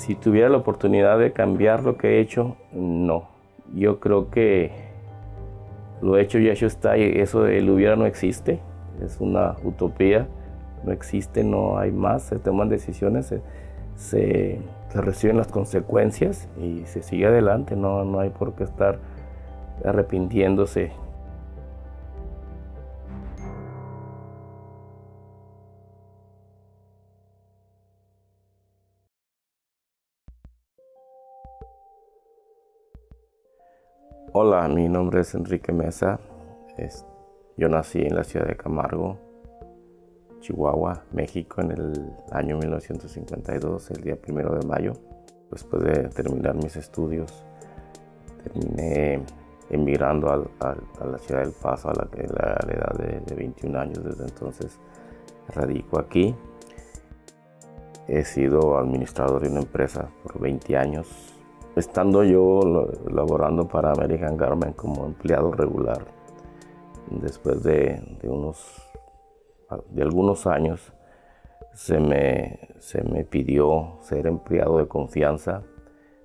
Si tuviera la oportunidad de cambiar lo que he hecho, no. Yo creo que lo hecho ya hecho está y eso el hubiera no existe. Es una utopía. No existe, no hay más. Se toman decisiones, se, reciben las consecuencias y se sigue adelante. No, no hay por qué estar arrepintiéndose Hola, mi nombre es Enrique Mesa. yo nací en la ciudad de Camargo, Chihuahua, México, en el año 1952, el día primero de mayo. Después de terminar mis estudios, terminé emigrando a, la ciudad del Paso a la, edad de, de 21 años. Desde entonces radico aquí. He sido administrador de una empresa por 20 años Estando yo laborando para American Garment como empleado regular, después de, unos, de algunos años, se me, se me, pidió ser empleado de confianza,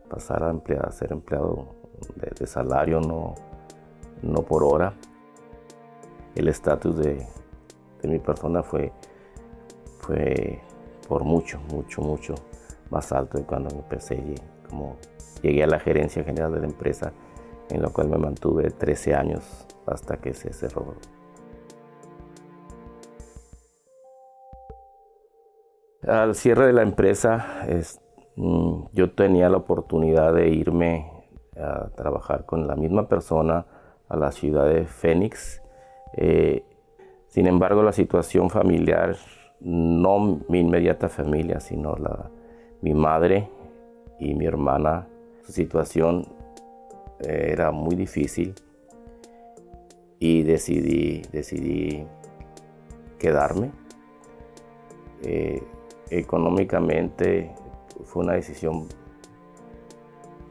pasar a, ser empleado de, salario, no, no, por hora. El estatus de, de, mi persona fue, fue por mucho, mucho, mucho más alto de cuando empecé como llegué a la gerencia general de la empresa, en la cual me mantuve 13 años hasta que se cerró. Al cierre de la empresa, mm, yo tenía la oportunidad de irme a trabajar con la misma persona a la ciudad de Phoenix. Eh, sin embargo, la situación familiar, no mi inmediata familia, sino la, mi madre y mi hermana su situación eh, era muy difícil y decidí, decidí quedarme. Eh, económicamente fue una decisión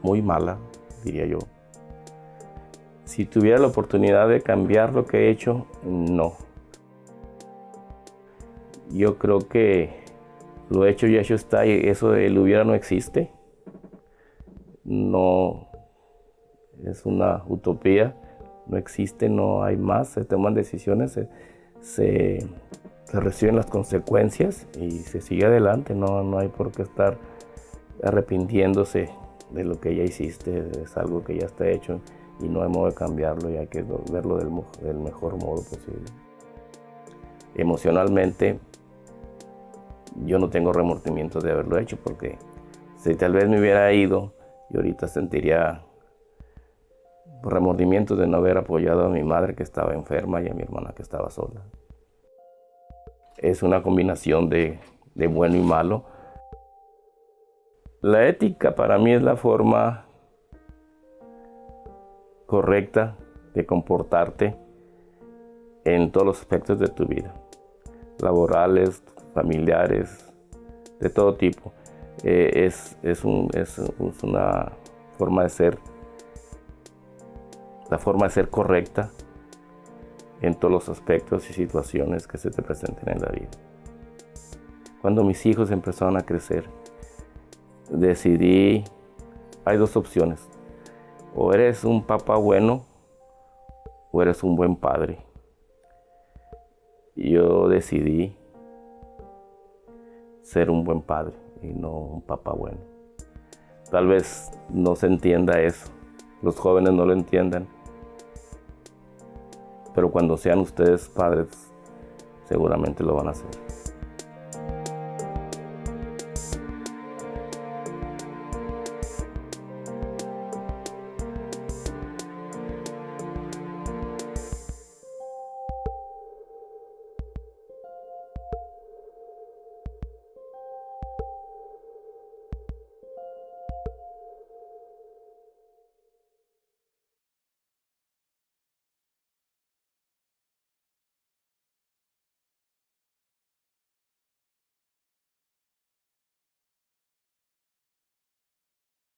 muy mala, diría yo. Si tuviera la oportunidad de cambiar lo que he hecho, no. Yo creo que lo hecho y hecho está y eso del hubiera no existe no es una utopía, no existe, no hay más, se toman decisiones, se, reciben las consecuencias y se sigue adelante, no, no hay por qué estar arrepintiéndose de lo que ya hiciste, es algo que ya está hecho y no hay modo de cambiarlo y hay que verlo del, del mejor modo posible. Emocionalmente yo no tengo remordimiento de haberlo hecho porque si tal vez me hubiera ido y ahorita sentiría remordimiento de no haber apoyado a mi madre que estaba enferma y a mi hermana que estaba sola. Es una combinación de, de bueno y malo. La ética para mí es la forma correcta de comportarte en todos los aspectos de tu vida, laborales, familiares, de todo tipo. Eh, es, es, una forma de ser, la forma de ser correcta en todos los aspectos y situaciones que se te presenten en la vida. Cuando mis hijos empezaron a crecer, decidí, hay dos opciones, o eres un papá bueno o eres un buen padre. Yo decidí ser un buen padre y no un papá bueno. Tal vez no se entienda eso, los jóvenes no lo entiendan, pero cuando sean ustedes padres, seguramente lo van a hacer.